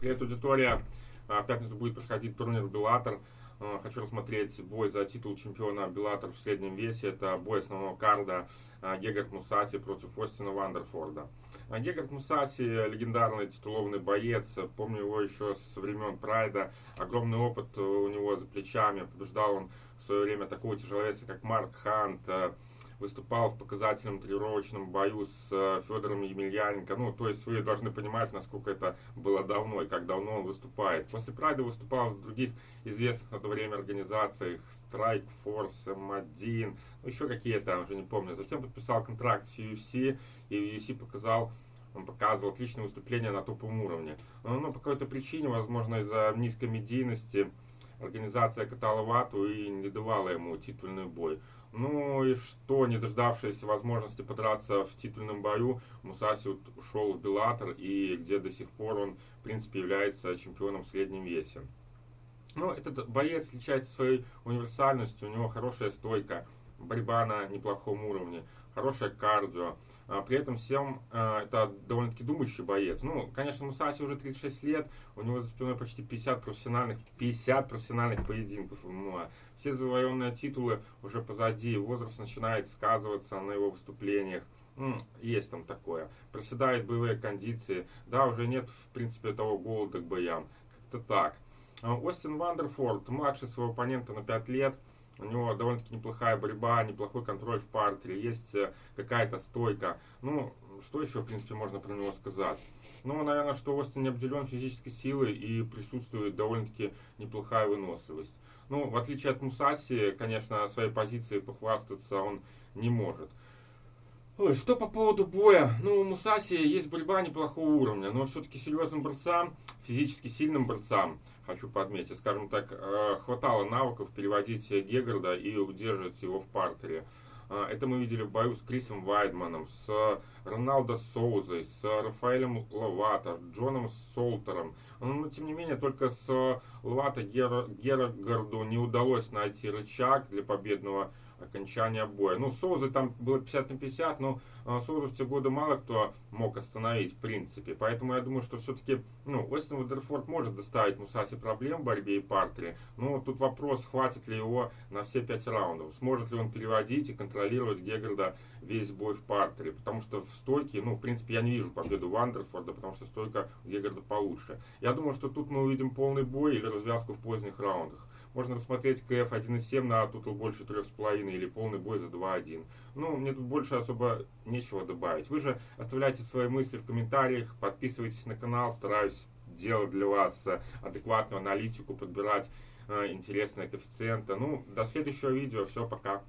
Привет, аудитория. А, в пятницу будет проходить турнир Беллатор. А, хочу рассмотреть бой за титул чемпиона Беллатор в среднем весе. Это бой основного карда а, Гегард Мусаси против Остина Вандерфорда. Гегард Мусаси легендарный титулованный боец. Помню его еще с времен Прайда. Огромный опыт у него за плечами. Побеждал он в свое время такого тяжеловеса, как Марк Хант выступал в показательном тренировочном бою с э, Федором Емельяненко. Ну, то есть вы должны понимать, насколько это было давно и как давно он выступает. После Прайда выступал в других известных на то время организациях Strike Force, M1, ну, еще какие-то, уже не помню. Затем подписал контракт с UFC, и UFC показал он показывал отличное выступление на топовом уровне. Но, но по какой-то причине, возможно, из-за низкой медийности, организация катала вату и не давала ему титульный бой. Ну и что, не дождавшись возможности подраться в титульном бою, Мусаси ушел в Беллатор, и где до сих пор он, в принципе, является чемпионом в среднем весе. Ну, этот боец отличается своей универсальностью, у него хорошая стойка, борьба на неплохом уровне, хорошее кардио. А, при этом всем а, это довольно-таки думающий боец. Ну, конечно, Мусаси уже 36 лет, у него за спиной почти 50 профессиональных, 50 профессиональных поединков ММА. Все завоеванные титулы уже позади, возраст начинает сказываться на его выступлениях. Есть там такое. Проседают боевые кондиции. Да, уже нет, в принципе, того голода к боям. Как-то так. А, Остин Вандерфорд, младший своего оппонента на 5 лет. У него довольно-таки неплохая борьба, неплохой контроль в партере, есть э, какая-то стойка. Ну, что еще, в принципе, можно про него сказать? Ну, наверное, что Остин не обделен физической силой и присутствует довольно-таки неплохая выносливость. Ну, в отличие от Мусаси, конечно, своей позиции похвастаться он не может. Что по поводу боя? Ну, у Мусаси есть борьба неплохого уровня, но все-таки серьезным борцам, физически сильным борцам, хочу подметить, скажем так, э, хватало навыков переводить Гегарда и удерживать его в партере. Э, это мы видели в бою с Крисом Вайдманом, с Роналдо Соузой, с Рафаэлем Лавато, Джоном Солтером. Но, тем не менее, только с Лавато Гергарду не удалось найти рычаг для победного окончания боя. Ну, Соузы там было 50 на 50, но э, Соуза в те годы мало кто мог остановить, в принципе. Поэтому я думаю, что все-таки, ну, Остин Водерфорд может доставить Мусаси проблем в борьбе и партере. Но тут вопрос, хватит ли его на все 5 раундов. Сможет ли он переводить и контролировать Геггарда весь бой в партере. Потому что в стойке, ну, в принципе, я не вижу победу Вандерфорда, потому что стойка у Геггарда получше. Я думаю, что тут мы увидим полный бой или развязку в поздних раундах. Можно рассмотреть КФ 1.7 на тутл больше 3,5 или полный бой за 2.1. Ну, мне тут больше особо нечего добавить. Вы же оставляйте свои мысли в комментариях, подписывайтесь на канал, стараюсь делать для вас э, адекватную аналитику, подбирать э, интересные коэффициенты. Ну, до следующего видео. Все, пока.